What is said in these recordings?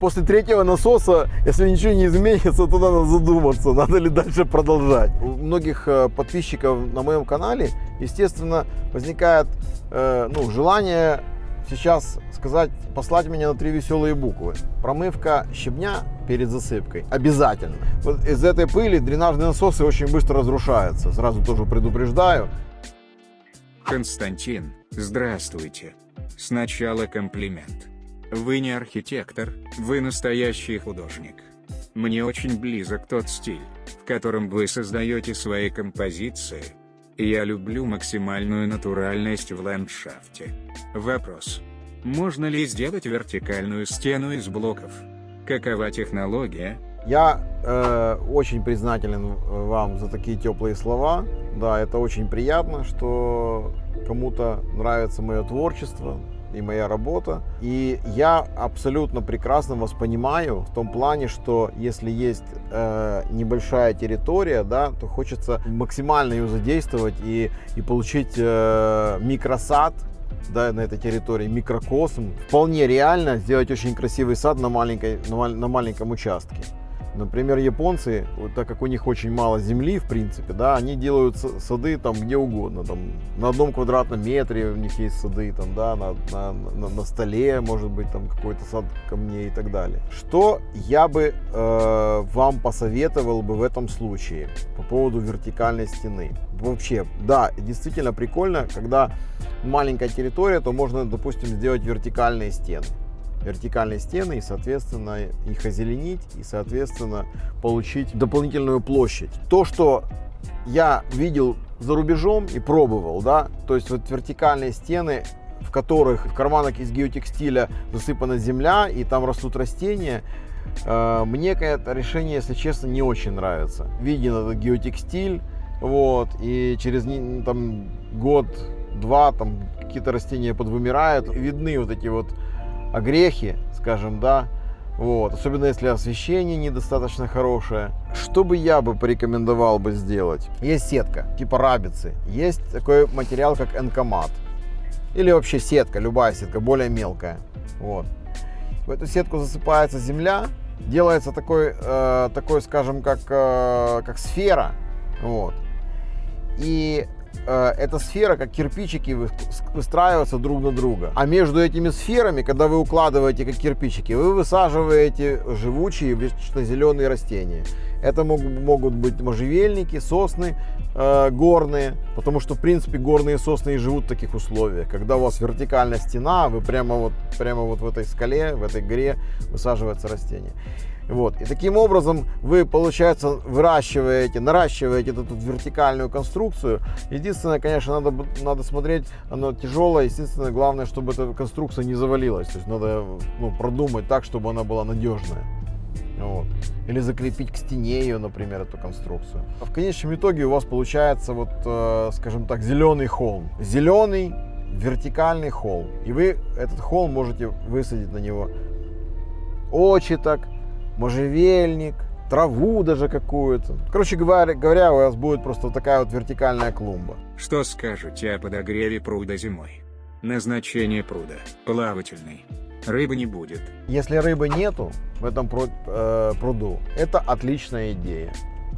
После третьего насоса, если ничего не изменится, то надо задуматься, надо ли дальше продолжать. У многих э, подписчиков на моем канале, естественно, возникает э, ну, желание сейчас сказать, послать меня на три веселые буквы. Промывка щебня перед засыпкой. Обязательно. Вот из этой пыли дренажные насосы очень быстро разрушаются. Сразу тоже предупреждаю. Константин, здравствуйте. Сначала комплимент. Вы не архитектор, вы настоящий художник. Мне очень близок тот стиль, в котором вы создаете свои композиции. Я люблю максимальную натуральность в ландшафте. Вопрос. Можно ли сделать вертикальную стену из блоков? Какова технология? Я э, очень признателен вам за такие теплые слова. Да, это очень приятно, что кому-то нравится мое творчество, и моя работа. И я абсолютно прекрасно вас понимаю в том плане, что если есть э, небольшая территория, да, то хочется максимально ее задействовать и, и получить э, микросад да, на этой территории, микрокосм. Вполне реально сделать очень красивый сад на, маленькой, на, на маленьком участке. Например, японцы, вот так как у них очень мало земли, в принципе, да, они делают сады там где угодно, там на одном квадратном метре у них есть сады, там, да, на, на, на, на столе, может быть, там какой-то сад камней и так далее. Что я бы э, вам посоветовал бы в этом случае по поводу вертикальной стены? Вообще, да, действительно прикольно, когда маленькая территория, то можно, допустим, сделать вертикальные стены вертикальные стены и, соответственно, их озеленить и, соответственно, получить дополнительную площадь. То, что я видел за рубежом и пробовал, да, то есть вот вертикальные стены, в которых в карманах из геотекстиля засыпана земля и там растут растения, э, мне это решение, если честно, не очень нравится. Виден этот геотекстиль, вот, и через там год-два там какие-то растения подвымирают, видны вот эти вот огрехи, скажем, да, вот, особенно если освещение недостаточно хорошее. Что бы я бы порекомендовал бы сделать? Есть сетка, типа рабицы. Есть такой материал, как энкомат. Или вообще сетка, любая сетка, более мелкая. Вот. В эту сетку засыпается земля, делается такой, э, такой скажем, как, э, как сфера. Вот. И эта сфера, как кирпичики, выстраиваются друг на друга. А между этими сферами, когда вы укладываете как кирпичики, вы высаживаете живучие зеленые растения. Это могут быть можжевельники, сосны э, горные, потому что, в принципе, горные сосны и живут в таких условиях. Когда у вас вертикальная стена, вы прямо вот, прямо вот в этой скале, в этой горе высаживается растение. Вот. И таким образом вы, получается, выращиваете, наращиваете эту, вертикальную конструкцию. Единственное, конечно, надо, надо смотреть, оно тяжелое. Естественно, главное, чтобы эта конструкция не завалилась. То есть надо ну, продумать так, чтобы она была надежная. Вот. Или закрепить к стене ее, например, эту конструкцию. А в конечном итоге у вас получается, вот, э, скажем так, зеленый холм. Зеленый вертикальный холм. И вы этот холм можете высадить на него очиток, можжевельник, траву даже какую-то. Короче говоря, говоря, у вас будет просто такая вот вертикальная клумба. Что скажете о подогреве пруда зимой? Назначение пруда – плавательный. Рыбы не будет. Если рыбы нету в этом э, пруду, это отличная идея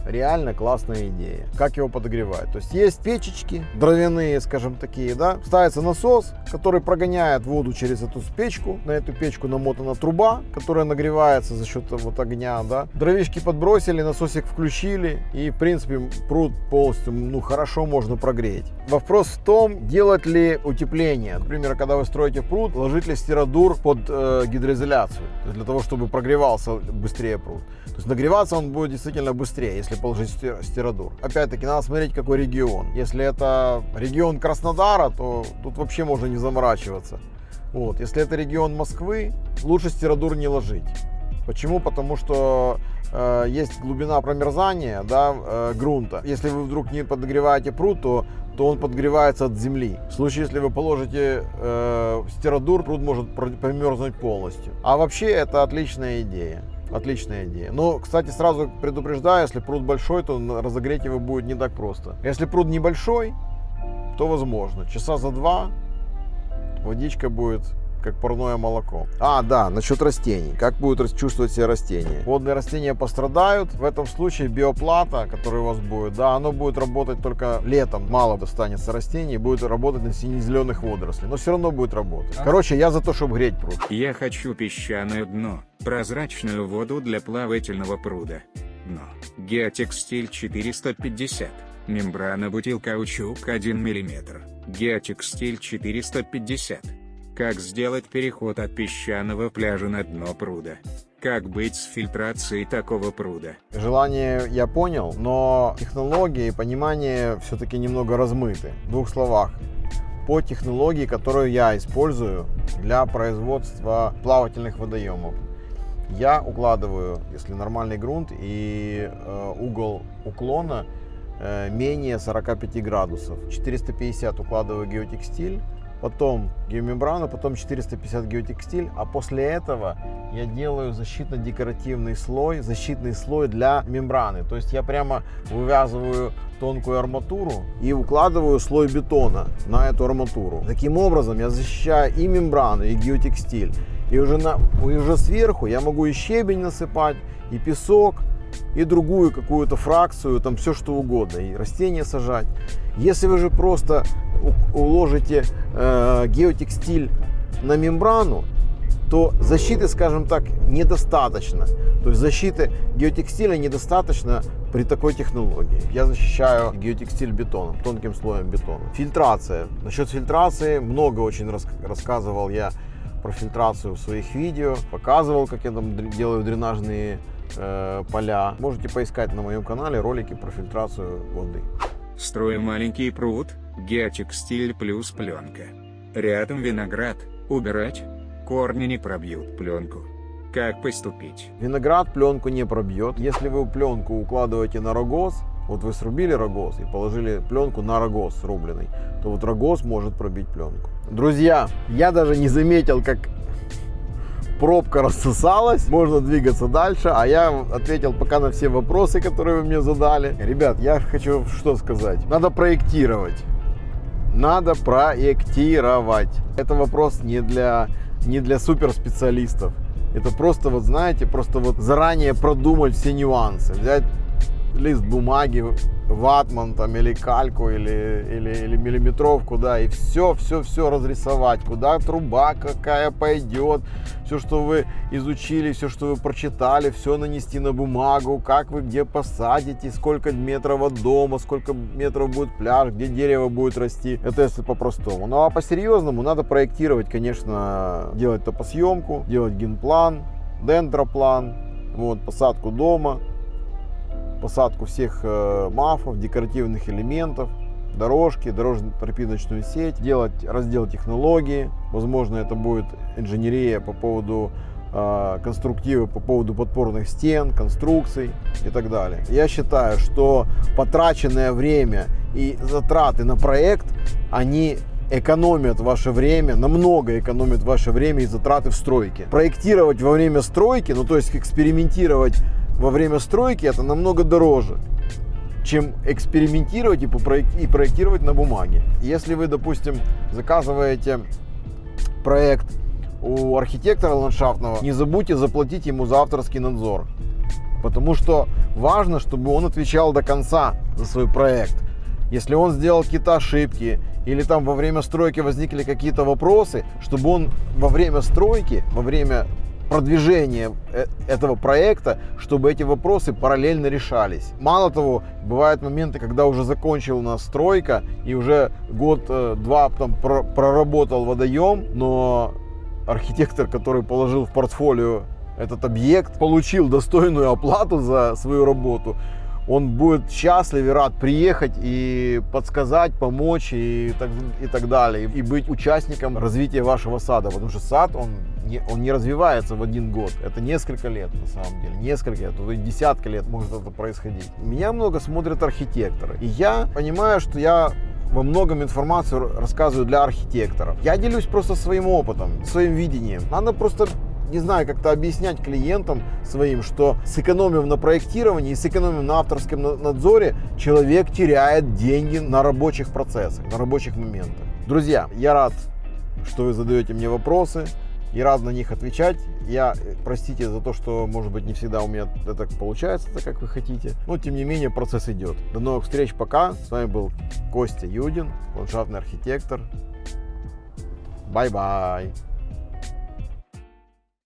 реально классная идея. Как его подогревать? То есть есть печечки дровяные, скажем такие, да, ставится насос, который прогоняет воду через эту печку, на эту печку намотана труба, которая нагревается за счет вот огня, да. Дровишки подбросили, насосик включили и в принципе пруд полностью, ну хорошо можно прогреть. Вопрос в том, делать ли утепление. Например, когда вы строите пруд, ложить ли стиродур под э, гидроизоляцию, для того, чтобы прогревался быстрее пруд. То есть нагреваться он будет действительно быстрее, если положить стиродур. Опять-таки, надо смотреть, какой регион. Если это регион Краснодара, то тут вообще можно не заморачиваться. Вот. Если это регион Москвы, лучше стиродур не ложить. Почему? Потому что э, есть глубина промерзания да, э, грунта. Если вы вдруг не подогреваете пруд, то, то он подогревается от земли. В случае, если вы положите э, стиродур, пруд может промерзнуть полностью. А вообще это отличная идея. Отличная идея. Но, кстати, сразу предупреждаю, если пруд большой, то разогреть его будет не так просто. Если пруд небольшой, то возможно. Часа за два водичка будет как парное молоко. А, да, насчет растений. Как будут чувствовать себя растения? Водные растения пострадают. В этом случае биоплата, которая у вас будет, да, оно будет работать только летом. Мало достанется растений, будет работать на сине-зеленых водорослей. Но все равно будет работать. Короче, я за то, чтобы греть пруд. Я хочу песчаное дно, прозрачную воду для плавательного пруда. Дно. Геотекстиль 450. Мембрана бутилкаучук 1 мм. Геотекстиль 450. Как сделать переход от песчаного пляжа на дно пруда? Как быть с фильтрацией такого пруда? Желание я понял, но технологии и понимание все-таки немного размыты. В двух словах. По технологии, которую я использую для производства плавательных водоемов. Я укладываю, если нормальный грунт и э, угол уклона э, менее 45 градусов. 450 укладываю геотекстиль, потом геомембрану, потом 450 геотекстиль, а после этого я делаю защитно-декоративный слой, защитный слой для мембраны. То есть я прямо вывязываю тонкую арматуру и укладываю слой бетона на эту арматуру. Таким образом я защищаю и мембрану, и геотекстиль. И уже, на, и уже сверху я могу и щебень насыпать, и песок, и другую какую-то фракцию, там все что угодно, и растения сажать. Если вы же просто уложите э, геотекстиль на мембрану, то защиты, скажем так, недостаточно. То есть защиты геотекстиля недостаточно при такой технологии. Я защищаю геотекстиль бетоном, тонким слоем бетона. Фильтрация. Насчет фильтрации много очень рас рассказывал я про фильтрацию в своих видео, показывал, как я там делаю дренажные э, поля. Можете поискать на моем канале ролики про фильтрацию воды. Строим маленький пруд, геотекстиль плюс пленка. Рядом виноград, убирать, корни не пробьют пленку. Как поступить? Виноград пленку не пробьет. Если вы пленку укладываете на рогоз, вот вы срубили рогоз и положили пленку на рогоз срубленный, то вот рогоз может пробить пленку. Друзья, я даже не заметил, как пробка рассосалась, можно двигаться дальше, а я ответил пока на все вопросы, которые вы мне задали. Ребят, я хочу что сказать. Надо проектировать. Надо проектировать. Это вопрос не для, не для суперспециалистов. Это просто, вот знаете, просто вот заранее продумать все нюансы. Взять лист бумаги, ватман там или кальку или, или, или миллиметровку, да, и все, все, все разрисовать, куда труба какая пойдет, все, что вы изучили, все, что вы прочитали, все нанести на бумагу, как вы где посадите, сколько метров от дома, сколько метров будет пляж, где дерево будет расти. Это если по-простому. Ну а по-серьезному надо проектировать, конечно, делать топосъемку, делать генплан, дендроплан, вот, посадку дома, посадку всех э, мафов, декоративных элементов, дорожки, дорожно-тропиночную сеть, делать раздел технологии. Возможно, это будет инженерия по поводу э, конструктивы, по поводу подпорных стен, конструкций и так далее. Я считаю, что потраченное время и затраты на проект, они экономят ваше время, намного экономят ваше время и затраты в стройке. Проектировать во время стройки, ну то есть экспериментировать во время стройки это намного дороже, чем экспериментировать и, и проектировать на бумаге. Если вы, допустим, заказываете проект у архитектора ландшафтного, не забудьте заплатить ему за авторский надзор. Потому что важно, чтобы он отвечал до конца за свой проект. Если он сделал какие-то ошибки или там во время стройки возникли какие-то вопросы, чтобы он во время стройки, во время продвижения э, этого проекта, чтобы эти вопросы параллельно решались. Мало того, бывают моменты, когда уже закончил нас стройка и уже год-два э, там проработал водоем, но архитектор, который положил в портфолио этот объект, получил достойную оплату за свою работу, он будет счастлив и рад приехать и подсказать, помочь и так, и так далее. И быть участником развития вашего сада. Потому что сад, он не, он не развивается в один год. Это несколько лет на самом деле. Несколько лет, то десятка лет может это происходить. Меня много смотрят архитекторы. И я понимаю, что я во многом информацию рассказываю для архитекторов. Я делюсь просто своим опытом, своим видением. Надо просто не знаю, как-то объяснять клиентам своим, что сэкономив на проектировании и сэкономив на авторском надзоре, человек теряет деньги на рабочих процессах, на рабочих моментах. Друзья, я рад что вы задаете мне вопросы и рад на них отвечать. Я, э, простите за то, что, может быть, не всегда у меня это получается, так как вы хотите. Но, тем не менее, процесс идет. До новых встреч, пока. С вами был Костя Юдин, ландшафтный архитектор. Bye-bye.